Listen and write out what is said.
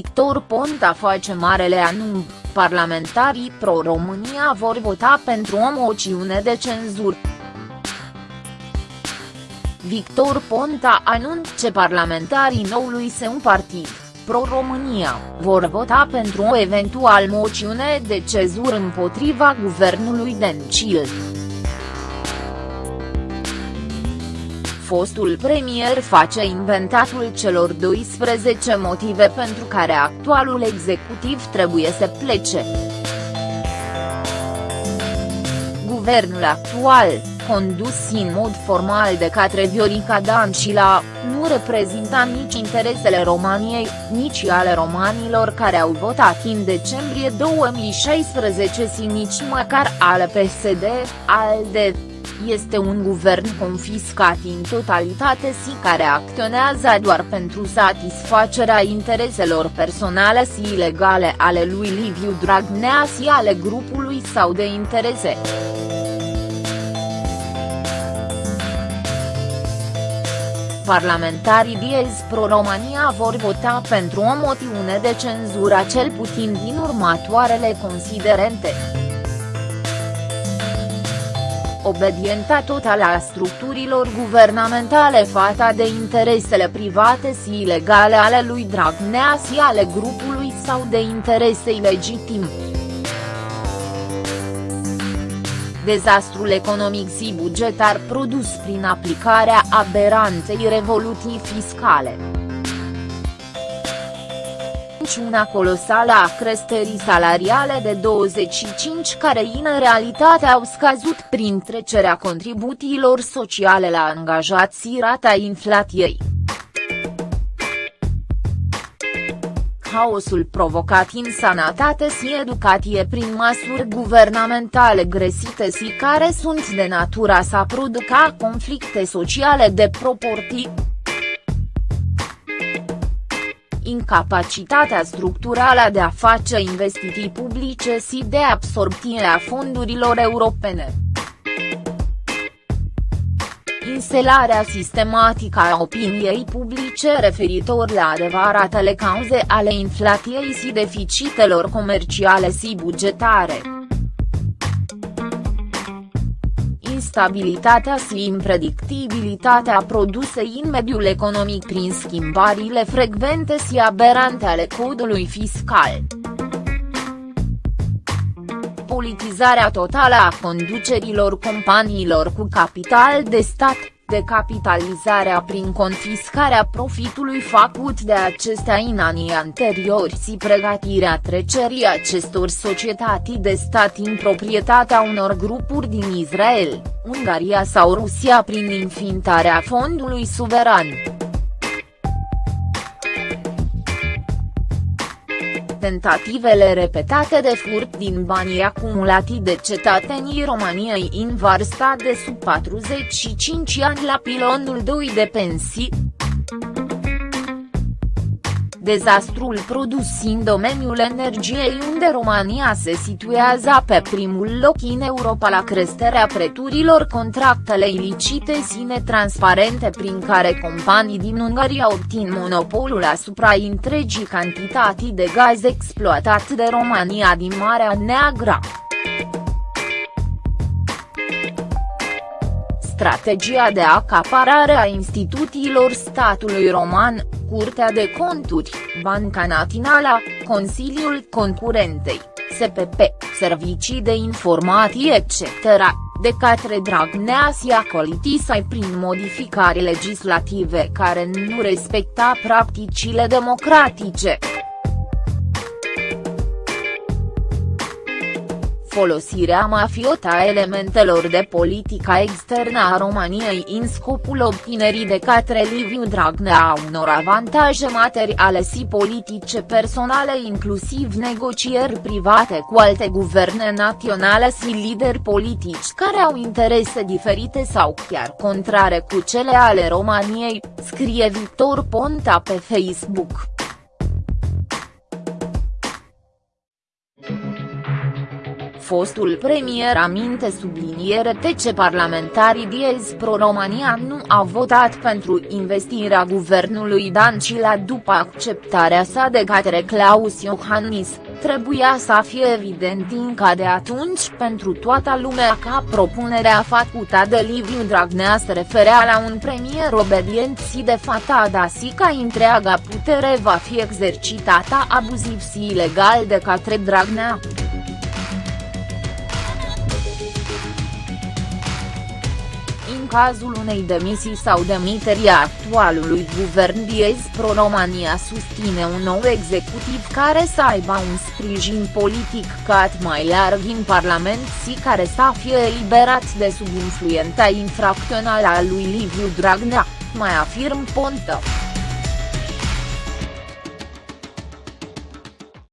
Victor Ponta face marele anunț, parlamentarii pro-România vor vota pentru o moțiune de cenzură. Victor Ponta anunță parlamentarii noului său partid, Pro-România, vor vota pentru o eventual moțiune de cezur împotriva guvernului Dencil. Fostul premier face inventatul celor 12 motive pentru care actualul executiv trebuie să plece. Guvernul actual, condus în mod formal de către Viorica Dancila, nu reprezinta nici interesele României, nici ale romanilor care au votat în decembrie 2016 și nici măcar ale PSD, ALDE. Este un guvern confiscat în totalitate și care acționează doar pentru satisfacerea intereselor personale și ilegale ale lui Liviu Dragnea și ale grupului sau de interese. Parlamentarii Diez Pro-România vor vota pentru o moțiune de cenzură cel puțin din următoarele considerente. Obedienta totală a structurilor guvernamentale fata de interesele private și ilegale ale lui Dragnea și ale grupului sau de interese ilegitime. dezastrul economic și bugetar produs prin aplicarea aberanței revoluții fiscale. Una colosală a creșterii salariale de 25 care în realitate au scăzut prin trecerea contribuțiilor sociale la angajați și rata inflației. haosul provocat în sănătate și educație prin măsuri guvernamentale gresite și care sunt de natura să producă conflicte sociale de proporții. Incapacitatea structurală de a face investiții publice și de absorbție a fondurilor europene Inselarea sistematică a opiniei publice referitor la adevăratele cauze ale inflației și deficitelor comerciale și bugetare. Instabilitatea și impredictibilitatea produse în mediul economic prin schimbările frecvente și aberante ale codului fiscal. Politizarea totală a conducerilor companiilor cu capital de stat, decapitalizarea prin confiscarea profitului făcut de acestea în anii anteriori și pregătirea trecerii acestor societăți de stat în proprietatea unor grupuri din Israel, Ungaria sau Rusia prin înființarea fondului suveran. Tentativele repetate de furt din banii acumulati de cetățenii României în vârsta de sub 45 ani la pilonul 2 de pensii, dezastrul produs în domeniul energiei unde România se situează pe primul loc în Europa la creșterea prețurilor contractele ilicite și netransparente prin care companii din Ungaria obțin monopolul asupra întregii cantități de gaz exploatat de România din Marea Neagră. Strategia de acaparare a instituțiilor statului roman, Curtea de Conturi, Banca Națională, Consiliul Concurentei, SPP, Servicii de Informații etc., de către Dragnea și acolitisai prin modificări legislative care nu respecta practicile democratice. Folosirea mafiotă a elementelor de politica externă a României în scopul obținerii de către Liviu Dragnea a unor avantaje materiale și politice personale inclusiv negocieri private cu alte guverne naționale și lideri politici care au interese diferite sau chiar contrare cu cele ale României, scrie Victor Ponta pe Facebook. Fostul premier aminte subliniere ce parlamentarii Diez Pro-Romania nu au votat pentru investirea guvernului Dancila după acceptarea sa de către Claus Iohannis, trebuia să fie evident încă de atunci pentru toată lumea ca propunerea făcută de Liviu Dragnea se referea la un premier obedient și de fatada si ca întreaga putere va fi exercitată abuziv și ilegal de către Dragnea. Cazul unei demisii sau demiterii actualului guvern Diez Pro-România susține un nou executiv care să aibă un sprijin politic cât mai larg în Parlament și care să fie eliberat de sub influența infracțională a lui Liviu Dragnea, mai afirm Ponta.